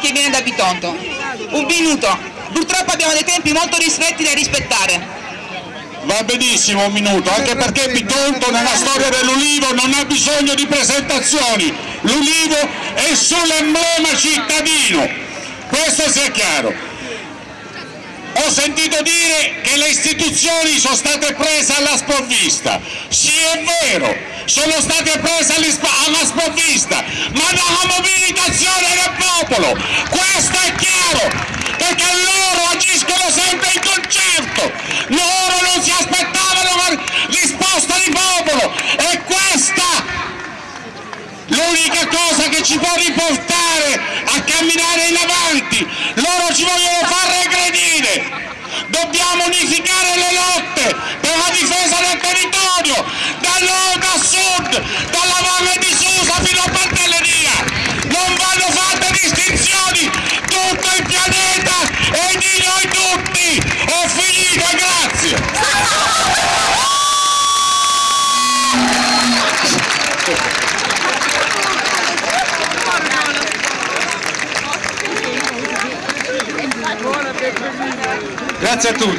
che viene da Bitonto. Un minuto. Purtroppo abbiamo dei tempi molto ristretti da rispettare. Va benissimo un minuto, anche perché Bitonto nella storia dell'Ulivo non ha bisogno di presentazioni. L'Ulivo è sull'emblema cittadino, questo sia chiaro. Ho sentito dire che le istituzioni sono state prese alla sprovvista. Sì, è vero, sono state prese alla sprovvista, ma dalla mobilitazione del popolo. Questo è chiaro, perché loro agiscono sempre in concerto. Loro non si aspettavano una risposta di popolo. E questa l'unica cosa che ci può riportare a camminare in avanti. Loro ci vogliono far regredire. Dobbiamo unificare le lotte per la difesa del territorio, da nord a sud, dalla valle di Susa fino a Pantelleria. Non vanno fatte distinzioni, tutto il pianeta è di noi tutti. Ho finito, grazie. Grazie a tutti.